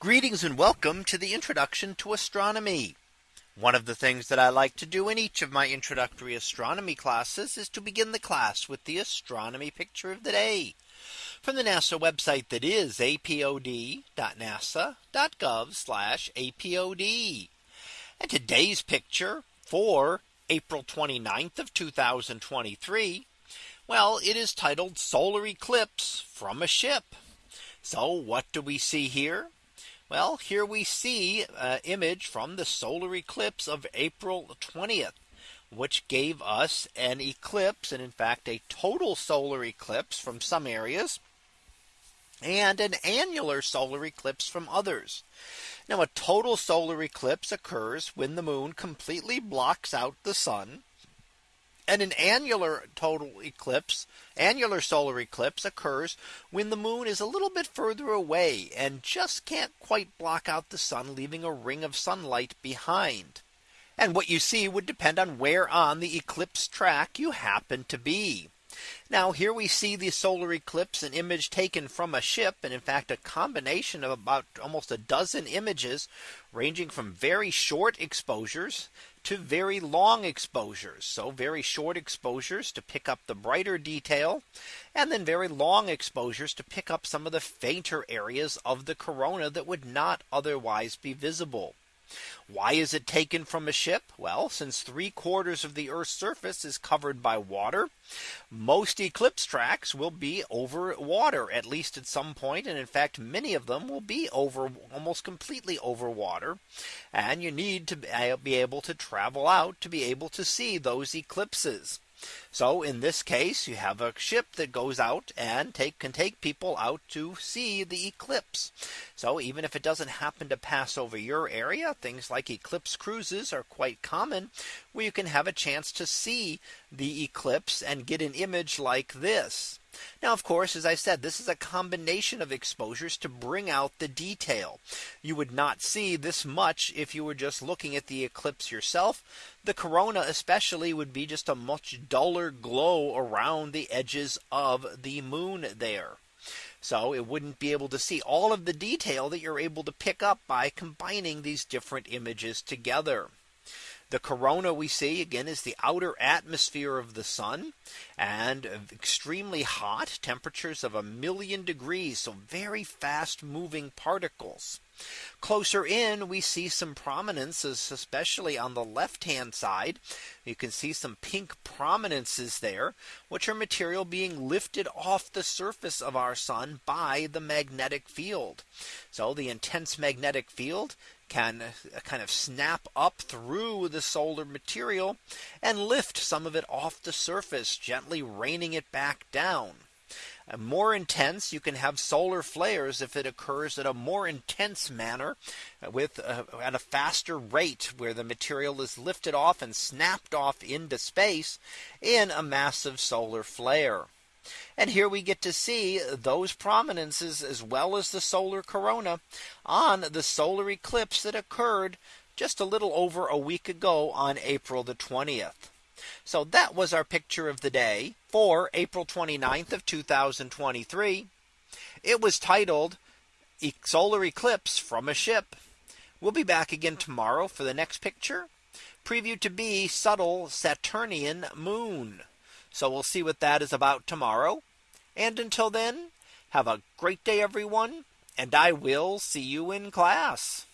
Greetings and welcome to the introduction to astronomy. One of the things that I like to do in each of my introductory astronomy classes is to begin the class with the astronomy picture of the day from the NASA website that is apod.nasa.gov apod. And today's picture for April 29th of 2023. Well, it is titled solar eclipse from a ship. So what do we see here? Well, here we see an image from the solar eclipse of April 20th, which gave us an eclipse and in fact a total solar eclipse from some areas and an annular solar eclipse from others. Now a total solar eclipse occurs when the moon completely blocks out the sun and an annular total eclipse, annular solar eclipse occurs when the moon is a little bit further away and just can't quite block out the sun, leaving a ring of sunlight behind. And what you see would depend on where on the eclipse track you happen to be. Now here we see the solar eclipse an image taken from a ship and in fact a combination of about almost a dozen images ranging from very short exposures to very long exposures. So very short exposures to pick up the brighter detail and then very long exposures to pick up some of the fainter areas of the corona that would not otherwise be visible. Why is it taken from a ship? Well, since three quarters of the Earth's surface is covered by water, most eclipse tracks will be over water, at least at some point. And in fact, many of them will be over almost completely over water. And you need to be able to travel out to be able to see those eclipses. So in this case, you have a ship that goes out and take can take people out to see the eclipse. So even if it doesn't happen to pass over your area, things like eclipse cruises are quite common where you can have a chance to see the eclipse and get an image like this. Now, of course, as I said, this is a combination of exposures to bring out the detail. You would not see this much if you were just looking at the eclipse yourself. The corona especially would be just a much duller glow around the edges of the moon there. So it wouldn't be able to see all of the detail that you're able to pick up by combining these different images together. The corona we see again is the outer atmosphere of the sun and uh, extremely hot temperatures of a million degrees. So very fast moving particles. Closer in, we see some prominences, especially on the left hand side. You can see some pink prominences there, which are material being lifted off the surface of our sun by the magnetic field. So the intense magnetic field can uh, kind of snap up through the solar material and lift some of it off the surface, gently raining it back down. More intense, you can have solar flares if it occurs in a more intense manner uh, with uh, at a faster rate where the material is lifted off and snapped off into space in a massive solar flare. And here we get to see those prominences as well as the solar corona on the solar eclipse that occurred just a little over a week ago on April the 20th. So that was our picture of the day for April 29th of 2023. It was titled Solar Eclipse from a Ship. We'll be back again tomorrow for the next picture. Preview to be subtle Saturnian moon. So we'll see what that is about tomorrow. And until then, have a great day, everyone. And I will see you in class.